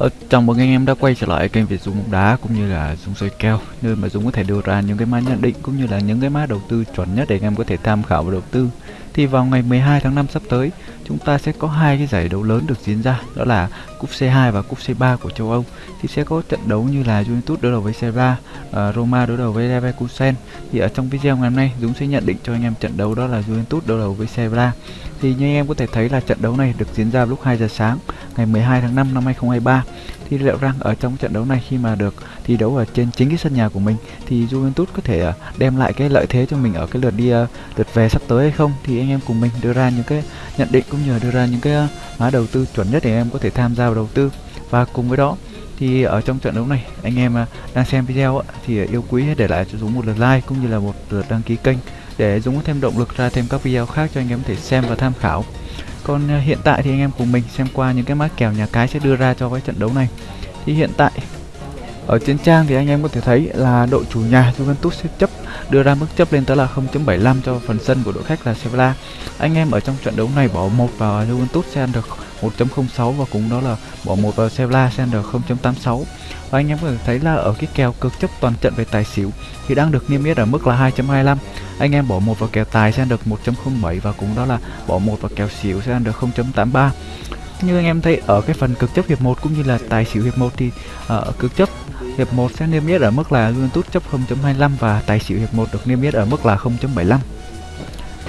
Ờ, chào mừng anh em đã quay trở lại kênh Việt dung bóng đá cũng như là dung soi kèo nơi mà Dũng có thể đưa ra những cái mã nhận định cũng như là những cái mã đầu tư chuẩn nhất để anh em có thể tham khảo và đầu tư. Thì vào ngày 12 tháng 5 sắp tới, chúng ta sẽ có hai cái giải đấu lớn được diễn ra, đó là cúp C2 và cúp C3 của châu Âu. Thì sẽ có trận đấu như là Juventus đối đầu với Sevilla, uh, Roma đối đầu với Leverkusen. Thì ở trong video ngày hôm nay, Dũng sẽ nhận định cho anh em trận đấu đó là Juventus đối đầu với Sevilla. Thì như anh em có thể thấy là trận đấu này được diễn ra lúc 2 giờ sáng ngày 12 tháng 5 năm 2023 thì liệu rằng ở trong trận đấu này khi mà được thi đấu ở trên chính cái sân nhà của mình, thì Juventus có thể à, đem lại cái lợi thế cho mình ở cái lượt đi à, lượt về sắp tới hay không? Thì anh em cùng mình đưa ra những cái nhận định cũng như là đưa ra những cái à, mã đầu tư chuẩn nhất để em có thể tham gia vào đầu tư. Và cùng với đó, thì ở trong trận đấu này, anh em đang xem video thì yêu quý để lại cho Dũng một lượt like cũng như là một lượt đăng ký kênh để Dũng có thêm động lực ra thêm các video khác cho anh em có thể xem và tham khảo còn ờ, hiện tại thì anh em cùng mình xem qua những cái mã kèo nhà cái sẽ đưa ra cho cái trận đấu này thì hiện tại, ở trên trang thì anh em có thể thấy là đội chủ nhà Juventus sẽ chấp, đưa ra mức chấp lên tới là 0.75 cho phần sân của đội khách là Sevilla. Anh em ở trong trận đấu này bỏ một vào Juventus sẽ ăn được 1.06 và cũng đó là bỏ một vào Sevilla sẽ được 0.86. Và anh em có thể thấy là ở cái kèo cực chấp toàn trận về tài xỉu thì đang được niêm yết ở mức là 2.25. Anh em bỏ một vào kèo tài sẽ được 1.07 và cũng đó là bỏ một vào kèo xỉu sẽ được 0.83 như anh em thấy ở cái phần cực chấp hiệp 1 cũng như là tài xỉu hiệp 1 thì ở cực chấp hiệp 1 sẽ niêm yết ở mức là Juventus chấp 0.25 và tài xỉu hiệp 1 được niêm yết ở mức là 0.75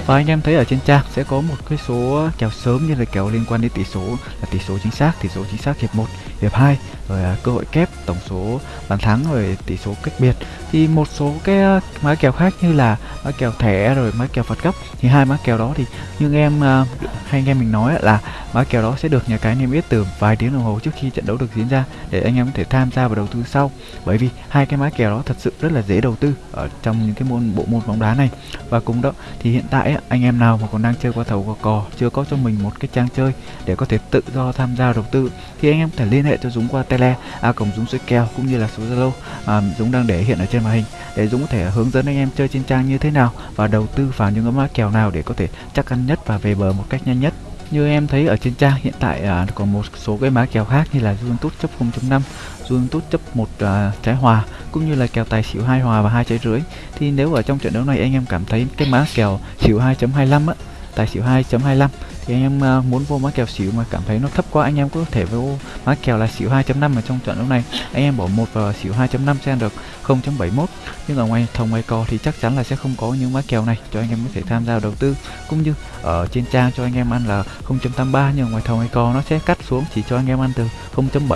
và anh em thấy ở trên trang sẽ có một cái số kèo sớm như là kèo liên quan đến tỷ số là tỷ số chính xác, tỷ số chính xác hiệp 1, hiệp 2 rồi à, cơ hội kép, tổng số bàn thắng rồi tỷ số cách biệt. Thì một số cái à, mã kèo khác như là mã kèo thẻ rồi mã kèo phạt góc thì hai mã kèo đó thì như em à, uh, hay anh em mình nói là mã kèo đó sẽ được nhà cái niêm yết từ vài tiếng đồng hồ trước khi trận đấu được diễn ra để anh em có thể tham gia vào đầu tư sau. Bởi vì hai cái mã kèo đó thật sự rất là dễ đầu tư ở trong những cái môn bộ môn bóng đá này. Và cùng đó thì hiện tại anh em nào mà còn đang chơi qua thầu qua cò chưa có cho mình một cái trang chơi để có thể tự do tham gia đầu tư thì anh em có thể liên hệ cho Dũng qua tele a cổng Dũng soi kèo cũng như là số Zalo mà Dũng đang để hiện ở trên màn hình để Dũng có thể hướng dẫn anh em chơi trên trang như thế nào và đầu tư vào những cái mã kèo nào để có thể chắc ăn nhất và về bờ một cách nhanh nhất. Như em thấy ở trên trang hiện tại à, còn một số cái mã kèo khác như là Juventus chấp 0.5 Juventus chấp một à, trái hòa cũng như là kèo tài xỉu hai hòa và hai trái rưỡi. Thì nếu ở trong trận đấu này anh em cảm thấy cái mã kèo xỉu 2.25 á tài xỉu 2.25 thì anh em ờ, muốn vô mã kèo xỉu mà cảm thấy nó thấp quá, anh em có thể vô mã kèo là xỉu 2.5 mà trong trận đấu này. Anh em bỏ một vào xỉu 2.5 sẽ được 0.71 nhưng ở ngoài thòng ngoài cò thì chắc chắn là sẽ không có những mã kèo này cho anh em có thể tham gia đầu tư. Cũng như ở trên trang cho anh em ăn là 0.83 nhưng ngoài thòng ngoài cò nó sẽ cắt xuống chỉ cho anh em ăn từ 0.7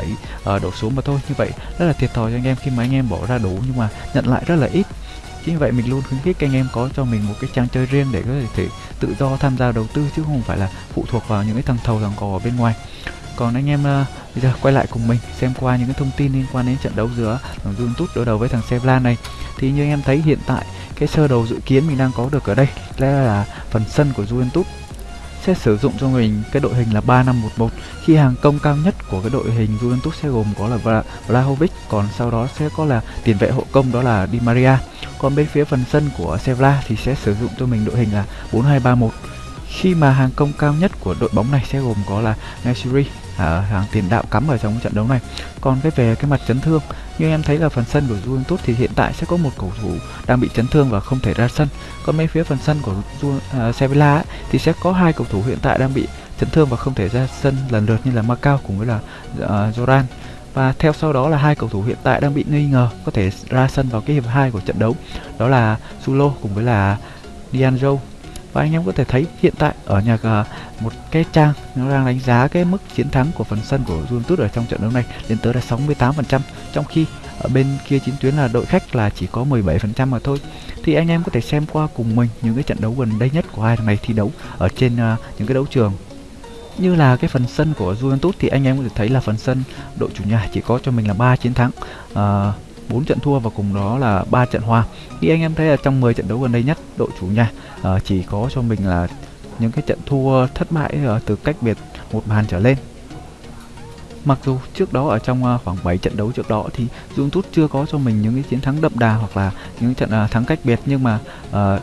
ở ờ, đổ xuống mà thôi. Như vậy rất là thiệt thòi cho anh em khi mà anh em bỏ ra đủ nhưng mà nhận lại rất là ít chính vậy mình luôn khuyến khích anh em có cho mình một cái trang chơi riêng để có thể tự do tham gia đầu tư chứ không phải là phụ thuộc vào những cái thằng thầu thằng cò ở bên ngoài. Còn anh em uh, bây giờ quay lại cùng mình xem qua những cái thông tin liên quan đến trận đấu giữa thằng Juventus đối đầu với thằng Sevlan này. Thì như anh em thấy hiện tại cái sơ đồ dự kiến mình đang có được ở đây là, là phần sân của Juventus sẽ sử dụng cho mình cái đội hình là 3511 khi hàng công cao nhất của cái đội hình Juventus sẽ gồm có là Vlahovic, còn sau đó sẽ có là tiền vệ hộ công đó là Di Maria. Còn bên phía phần sân của Sevilla thì sẽ sử dụng cho mình đội hình là 4231 khi mà hàng công cao nhất của đội bóng này sẽ gồm có là Nesiri ở à, hàng tiền đạo cắm ở trong trận đấu này. Còn cái về cái mặt chấn thương như em thấy là phần sân của Juventus thì hiện tại sẽ có một cầu thủ đang bị chấn thương và không thể ra sân. Còn bên phía phần sân của uh, Sevilla ấy, thì sẽ có hai cầu thủ hiện tại đang bị chấn thương và không thể ra sân lần lượt như là Macau cùng với là uh, và theo sau đó là hai cầu thủ hiện tại đang bị nghi ngờ có thể ra sân vào cái hiệp 2 của trận đấu đó là Sulo cùng với là Dianjo và anh em có thể thấy hiện tại ở nhà uh, một cái trang nó đang đánh giá cái mức chiến thắng của phần sân của Juventus ở trong trận đấu này lên tới là 68% trong khi ở bên kia chiến tuyến là đội khách là chỉ có 17% mà thôi. Thì anh em có thể xem qua cùng mình những cái trận đấu gần đây nhất của hai thằng này thi đấu ở trên uh, những cái đấu trường. Như là cái phần sân của Juventus thì anh em có thể thấy là phần sân đội chủ nhà chỉ có cho mình là ba chiến thắng. Uh, 4 trận thua và cùng đó là 3 trận hòa. Thì anh em thấy là trong 10 trận đấu gần đây nhất, đội chủ nhà uh, chỉ có cho mình là những cái trận thua thất bại uh, từ cách biệt một bàn trở lên. mặc dù trước đó ở trong ờ, khoảng 7 trận đấu trước đó thì Juventus chưa có cho mình những cái chiến thắng đậm đà hoặc là những trận thắng cách biệt nhưng mà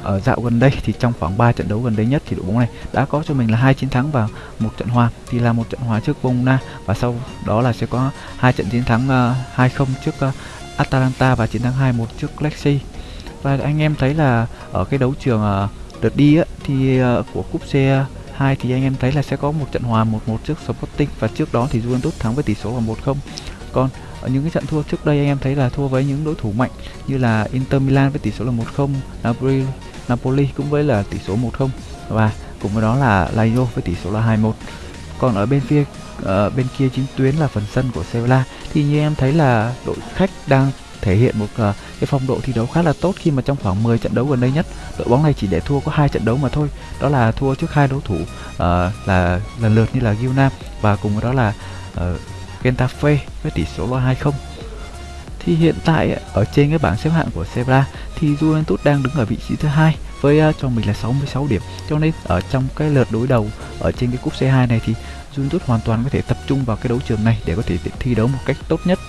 ở dạo gần đây thì trong khoảng 3 trận đấu gần đây nhất thì đội bóng này đã có cho mình là hai chiến thắng và một trận hòa thì là một trận hòa trước Bologna và sau đó là sẽ có hai trận chiến thắng 2-0 trước Atalanta và chiến thắng 2-1 trước Lexi và anh em thấy là ở cái đấu trường ờ, đợt đi á, thì ờ, của cúp C 2 thì anh em thấy là sẽ có một trận hòa 1-1 trước Sporting và trước đó thì Juventus thắng với tỷ số là 1-0. Còn ở những cái trận thua trước đây anh em thấy là thua với những đối thủ mạnh như là Inter Milan với tỷ số là 1-0, Napoli Napoli cũng với là tỷ số 1-0 và cùng với đó là Lazio với tỷ số là 2-1. Còn ở bên phía ở bên kia chính tuyến là phần sân của Sevilla. Thì như em thấy là đội khách đang thể hiện một uh, cái phong độ thi đấu khá là tốt khi mà trong khoảng 10 trận đấu gần đây nhất đội bóng này chỉ để thua có hai trận đấu mà thôi. Đó là thua trước hai đối thủ uh, là lần lượt như là Gilnam và cùng với đó là uh, Getafe với tỷ số là 2-0 thì hiện tại ở trên cái bảng xếp hạng của Sevilla thì Juventus đang đứng ở vị trí thứ hai với uh, cho mình là 66 điểm. Cho nên ở trong cái lượt đối đầu ở trên cái cúp C2 này thì Juventus hoàn toàn có thể tập trung vào cái đấu trường này để có thể thi đấu một cách tốt nhất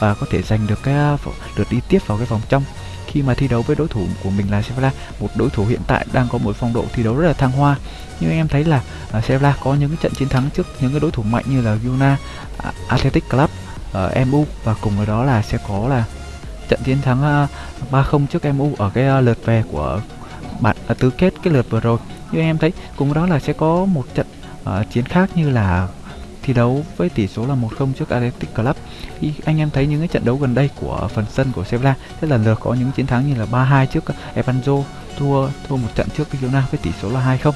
và có thể giành được cái à, được đi tiếp vào cái vòng trong. Khi mà thi đấu với đối thủ của mình là Sevilla một đối thủ hiện tại đang có một phong độ thi đấu rất là thăng hoa. Nhưng em thấy là uh, Sevilla có những cái trận chiến thắng trước những cái đối thủ mạnh như là Yuna, à, Athletic Club, uh, MU và cùng với đó là sẽ có là trận chiến thắng uh, 3-0 trước MU ở cái uh, lượt về của bạn uh, tứ kết cái lượt vừa rồi. Như em thấy cùng với đó là sẽ có một trận uh, chiến khác như là thi đấu với tỷ số là 1-0 trước Athletic Club. Thì anh em thấy những cái trận đấu gần đây của phần sân của Sevilla sẽ lần lượt có những chiến thắng như là 3-2 trước Evanzo thua thua một trận trước Girona với tỷ số là 2-0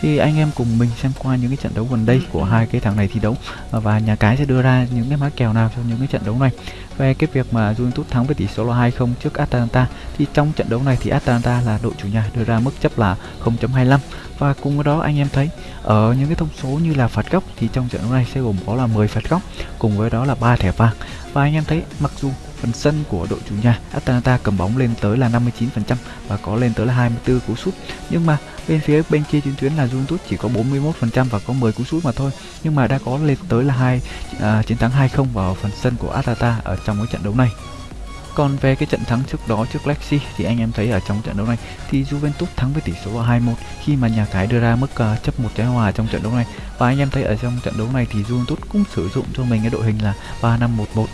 thì anh em cùng mình xem qua những cái trận đấu gần đây của hai cái thằng này thi đấu. Và nhà cái sẽ đưa ra những cái mã kèo nào cho những cái trận đấu này. Về cái việc mà Juventus thắng với tỷ số là 2-0 trước Atalanta thì trong trận đấu này thì Atalanta là đội chủ nhà đưa ra mức chấp là 0.25 và cùng với đó anh em thấy ở những cái thông số như là phạt góc thì trong trận đấu này sẽ gồm có là 10 phạt góc cùng với đó là ba thẻ vàng. Và anh em thấy mặc dù phần sân của đội chủ nhà. Atalanta cầm bóng lên tới là 59% và có lên tới là 24 cú sút. Nhưng mà bên phía bên kia chiến tuyến là Juventus chỉ có 41% và có 10 cú sút mà thôi. Nhưng mà đã có lên tới là hai à, chiến thắng 2-0 vào phần sân của Atalanta ở trong cái trận đấu này. Còn về cái trận thắng trước đó trước Lexi thì anh em thấy ở trong trận đấu này thì Juventus thắng với tỷ số là 2-1 khi mà nhà cái đưa ra mức uh, chấp một trái hòa trong trận đấu này. Và anh em thấy ở trong trận đấu này thì Juventus cũng sử dụng cho mình cái đội hình là 3-5-1-1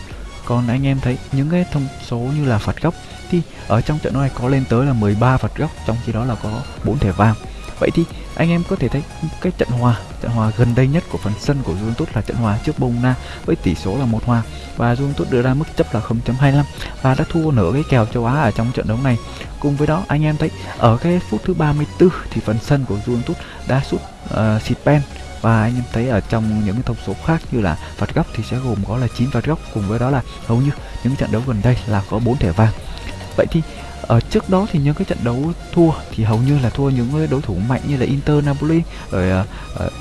còn anh em thấy những cái thông số như là phạt góc thì ở trong trận đấu này có lên tới là 13 phạt góc trong khi đó là có 4 thẻ vàng vậy thì anh em có thể thấy cái trận hòa trận hòa gần đây nhất của phần sân của Juventus là trận hòa trước Bongna với tỷ số là một hòa và Juventus đưa ra mức chấp là 0.25 và đã thua nửa cái kèo châu Á ở trong trận đấu này. Cùng với đó anh em thấy ở cái phút thứ 34 thì phần sân của Juventus đã sút uh, xịt pen và anh em thấy ở trong những thông số khác như là phạt góc thì sẽ gồm có là 9 phạt góc cùng với đó là hầu như những trận đấu gần đây là có 4 thẻ vàng. Vậy thì ở trước đó thì những cái trận đấu thua thì hầu như là thua những đối thủ mạnh như là Inter Napoli rồi uh, uh,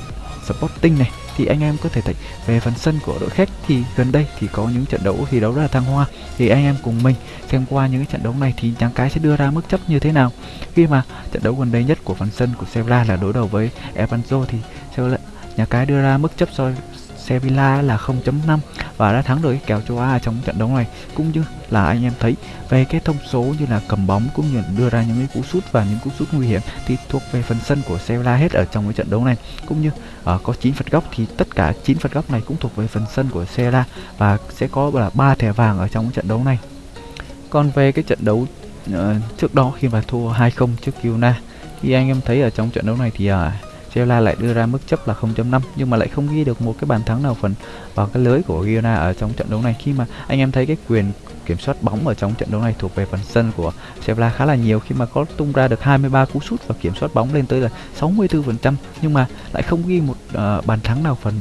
Sporting này. Thì anh em có thể thấy về phần sân của đội khách thì gần đây thì có những trận đấu thi đấu rất là thăng hoa. Thì anh em cùng mình xem qua những cái trận đấu này thì nhà cái sẽ đưa ra mức chấp như thế nào. Khi mà trận đấu gần đây nhất của phần sân của Sevilla là đối đầu với Evanzo thì nhà cái đưa ra mức chấp cho Sevilla là 0.5 và đã thắng được cái kèo châu Á trong trận đấu này. Cũng như là anh em thấy về cái thông số như là cầm bóng cũng như đưa ra những cái cú sút và những cú sút nguy hiểm thì thuộc về phần sân của Sevilla hết ở trong cái trận đấu này. Cũng như uh, có 9 phạt góc thì tất cả 9 phạt góc này cũng thuộc về phần sân của Sevilla và sẽ có là ba thẻ vàng ở trong cái trận đấu này. Còn về cái trận đấu uh, trước đó khi mà thua 2-0 trước Yuna thì anh em thấy ở trong trận đấu này thì uh, Sevilla lại đưa ra mức chấp là 0.5 nhưng mà lại không ghi được một cái bàn thắng nào phần vào cái lưới của Girona ở trong trận đấu này. Khi mà anh em thấy cái quyền kiểm soát bóng ở trong trận đấu này thuộc về phần sân của Sevilla khá là nhiều khi mà có tung ra được 23 cú sút và kiểm soát bóng lên tới là 64% nhưng mà lại không ghi một uh, bàn thắng nào phần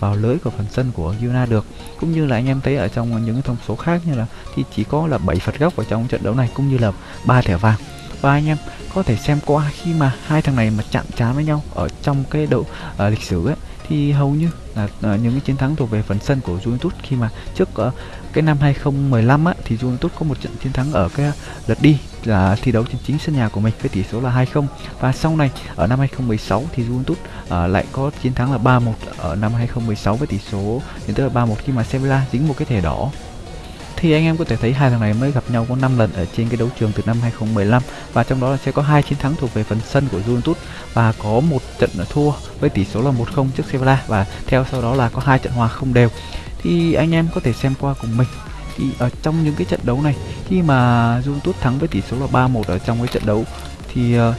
vào lưới của phần sân của Girona được. Cũng như là anh em thấy ở trong những thông số khác như là thì chỉ có là 7 phạt góc ở trong trận đấu này cũng như là ba thẻ vàng và anh em. Có thể xem qua khi mà hai thằng này mà chạm trán với nhau ở trong cái độ uh, ờ, lịch sử ấy thì hầu như là uh, những cái chiến thắng thuộc về phần sân của Juventus. Khi mà trước uh, cái năm 2015 á thì Juventus có một trận chiến thắng ở cái lượt đi là thi đấu trên chính sân nhà của mình với tỷ số là 2-0 và sau này ở năm 2016 thì Juventus uh, lại có chiến thắng là 3-1 ở năm 2016 với tỷ số đến tới là 3-1 khi mà Sevilla dính một cái thẻ đỏ thì anh em có thể thấy hai thằng này mới gặp nhau có 5 lần ở trên cái đấu trường từ năm 2015 và trong đó là sẽ có hai chiến thắng thuộc về phần sân của Juventus và có một trận thua với tỷ số là 1-0 trước Sevilla. Và theo sau đó là có hai trận hòa không đều. Thì anh em có thể xem qua cùng mình. Thì ở trong những cái trận đấu này, khi mà Juventus thắng với tỷ số là 3-1 ở trong cái trận đấu, thì ờ,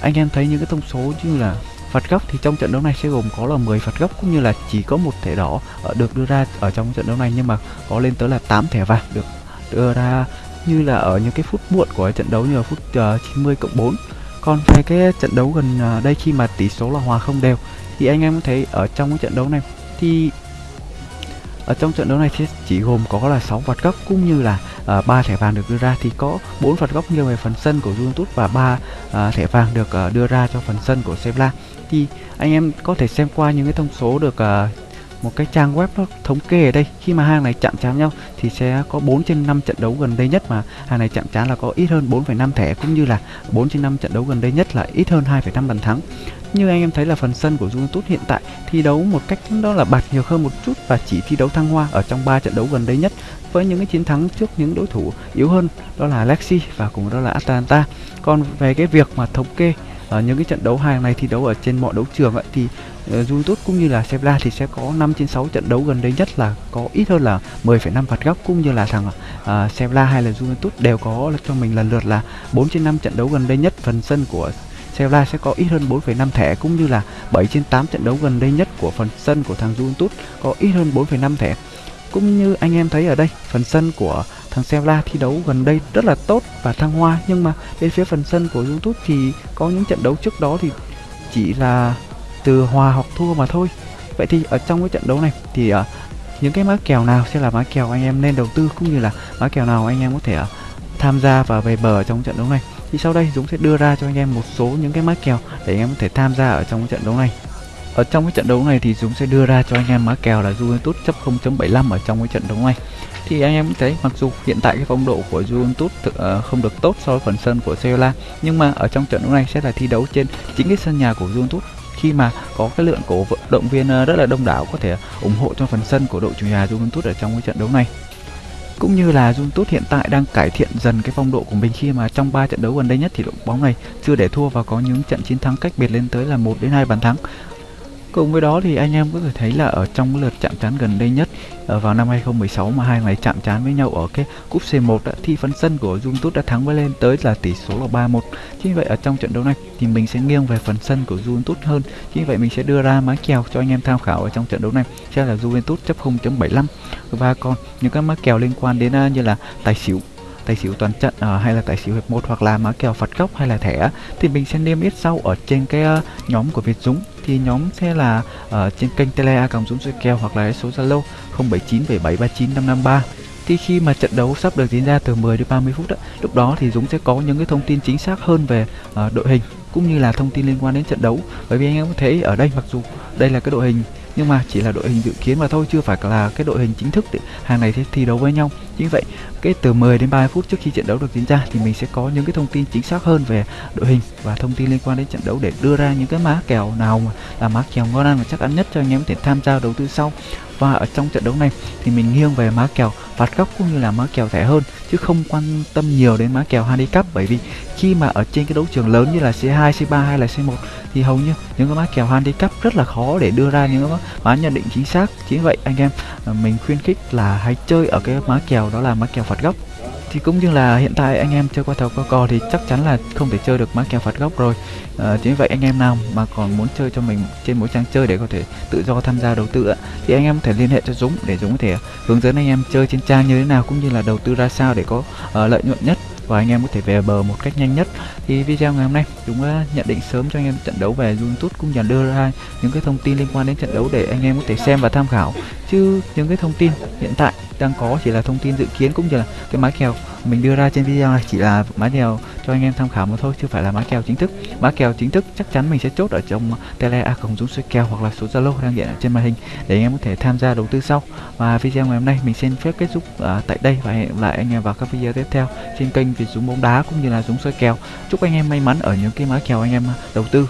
anh em thấy những cái thông số như là phạt góc thì trong trận đấu này sẽ gồm có là 10 phạt góc cũng như là chỉ có một thẻ đỏ ờ, được đưa ra ở trong trận đấu này nhưng mà có lên tới là 8 thẻ vàng được đưa ra như là ở những cái phút muộn của trận đấu như là phút ờ, uh, 90 cộng 4 còn về cái trận đấu gần ờ, đây khi mà tỷ số là hòa không đều thì anh em có thấy ở trong cái trận đấu này thì ở trong trận đấu này thì chỉ gồm có là 6 phạt góc cũng như là à, uh, 3 thẻ vàng được đưa ra. Thì có 4 phạt góc nghiêng về phần sân của Juventus và 3 uh, à, thẻ vàng được uh, đưa ra cho phần sân của Sevilla. Thì anh em có thể xem qua những cái thông số được uh, một cái trang web nó thống kê ở đây. Khi mà hàng này chạm trán nhau thì sẽ có 4 trên 5 trận đấu gần đây nhất mà hàng này chạm trán là có ít hơn 4,5 thẻ cũng như là 4 trên 5 trận đấu gần đây nhất là ít hơn 2,5 bàn thắng. Như anh em thấy là phần sân của Juventus hiện tại thi đấu một cách đó là bạt nhiều hơn một chút và chỉ thi đấu thăng hoa ở trong 3 trận đấu gần đây nhất với những cái chiến thắng trước những đối thủ yếu hơn đó là Lexi và cùng đó là Atalanta. Còn về cái việc mà thống kê ở những cái trận đấu hàng này thi đấu ở trên mọi đấu trường ấy, thì Ờ, uh, Juventus cũng như là Sevilla thì sẽ có 5 trên 6 trận đấu gần đây nhất là có ít hơn là 10,5 phạt góc cũng như là thằng à, uh, Sevilla hay là Juventus đều có cho mình lần lượt là 4 trên 5 trận đấu gần đây nhất phần sân của Sevilla sẽ có ít hơn 4,5 thẻ cũng như là 7 trên 8 trận đấu gần đây nhất của phần sân của thằng Juventus có ít hơn 4,5 thẻ. Cũng như anh em thấy ở đây, phần sân của thằng Sevilla thi đấu gần đây rất là tốt và thăng hoa nhưng mà bên phía phần sân của Juventus thì có những trận đấu trước đó thì chỉ là từ hòa hoặc thua mà thôi. Vậy thì ở trong cái trận đấu này thì uh, những cái mã kèo nào sẽ là mã kèo anh em nên đầu tư cũng như là mã kèo nào anh em có thể uh, tham gia và về bờ trong trận đấu này? Thì sau đây Dũng sẽ đưa ra cho anh em một số những cái mã kèo để anh em có thể tham gia ở trong trận đấu này. Ở trong cái trận đấu này thì Dũng sẽ đưa ra cho anh em mã kèo là Juventus chấp 0.75 ở trong cái trận đấu này. Thì anh em thấy mặc dù hiện tại cái phong độ của Juventus uh, không được tốt so với phần sân của Sevilla nhưng mà ở trong trận đấu này sẽ là thi đấu trên chính cái sân nhà của Juventus khi mà có cái lượng cổ động viên ờ, rất là đông đảo có thể ủng hộ cho phần sân của đội chủ nhà Juventus ở trong cái trận đấu này cũng như là Juventus hiện tại đang cải thiện dần cái phong độ của mình khi mà trong 3 trận đấu gần đây nhất thì đội bóng này chưa để thua và có những trận chiến thắng cách biệt lên tới là 1 đến 2 bàn thắng. Cùng với đó thì anh em có thể thấy là ở trong lượt chạm trán gần đây nhất ờ, vào năm 2016 mà hai ngày chạm trán với nhau ở cái cúp C1 đã, thì phần sân của Juventus đã thắng với lên tới là tỷ số là 3-1. Chính vậy ở trong trận đấu này thì mình sẽ nghiêng về phần sân của Juventus hơn. Chính vậy mình sẽ đưa ra má kèo cho anh em tham khảo ở trong trận đấu này sẽ là Juventus chấp 0.75 và còn những cái má kèo liên quan đến ờ, như là tài xỉu tài xỉu toàn trận uh, hay là tài xỉu hiệp một hoặc là mã kèo phạt góc hay là thẻ thì mình sẽ niêm yết sau ở trên cái uh, nhóm của Việt Dũng. Thì nhóm sẽ là uh, trên kênh tele a cộng dũng soi kèo hoặc là số zalo 0797739553 thì khi mà trận đấu sắp được diễn ra từ 10 đến 30 phút đó, lúc đó thì Dũng sẽ có những cái thông tin chính xác hơn về uh, đội hình cũng như là thông tin liên quan đến trận đấu. Bởi vì anh em có thấy ở đây mặc dù đây là cái đội hình nhưng mà chỉ là đội hình dự kiến mà thôi, chưa phải là cái đội hình chính thức để hàng này sẽ thi đấu với nhau. Chính vậy, cái từ 10 đến 30 phút trước khi trận đấu được diễn ra thì mình sẽ có những cái thông tin chính xác hơn về đội hình và thông tin liên quan đến trận đấu để đưa ra những cái má kèo nào mà, là má kèo ngon ăn và chắc ăn nhất cho anh em có thể tham gia đầu tư sau và ở trong trận đấu này thì mình nghiêng về má kèo phạt góc cũng như là má kèo rẻ hơn chứ không quan tâm nhiều đến má kèo handicap bởi vì khi mà ở trên cái đấu trường lớn như là C2, C3 hay là C1 thì hầu như những cái má kèo handicap rất là khó để đưa ra những cái má nhận định chính xác. Chính vậy anh em à, mình khuyên khích là hãy chơi ở cái má kèo đó là má kèo phạt góc thì cũng như là hiện tại anh em chơi qua thầu qua cò thì chắc chắn là không thể chơi được má kèo phạt góc rồi. Ờ, à, chính vậy anh em nào mà còn muốn chơi cho mình trên mỗi trang chơi để có thể tự do tham gia đầu tư thì anh em có thể liên hệ cho Dũng để Dũng có thể hướng dẫn anh em chơi trên trang như thế nào cũng như là đầu tư ra sao để có uh, lợi nhuận nhất và anh em có thể về bờ một cách nhanh nhất. Thì video ngày hôm nay chúng đã nhận định sớm cho anh em trận đấu về YouTube cũng như đưa ra những cái thông tin liên quan đến trận đấu để anh em có thể xem và tham khảo. Chứ những cái thông tin hiện tại đang có chỉ là thông tin dự kiến cũng như là cái mã kèo mình đưa ra trên video này chỉ là mã kèo cho anh em tham khảo mà thôi chứ phải là mã kèo chính thức. Mã kèo chính thức chắc chắn mình sẽ chốt ở trong tele a cổng dũng suy kèo hoặc là số zalo đang hiện ở trên màn hình để anh em có thể tham gia đầu tư sau. Và video ngày hôm nay mình xin phép kết thúc uh, tại đây và hẹn lại anh em vào các video tiếp theo trên kênh Việt Dũng bóng đá cũng như là Dũng soi kèo. Chúc anh em may mắn ở những cái mã kèo anh em đầu tư.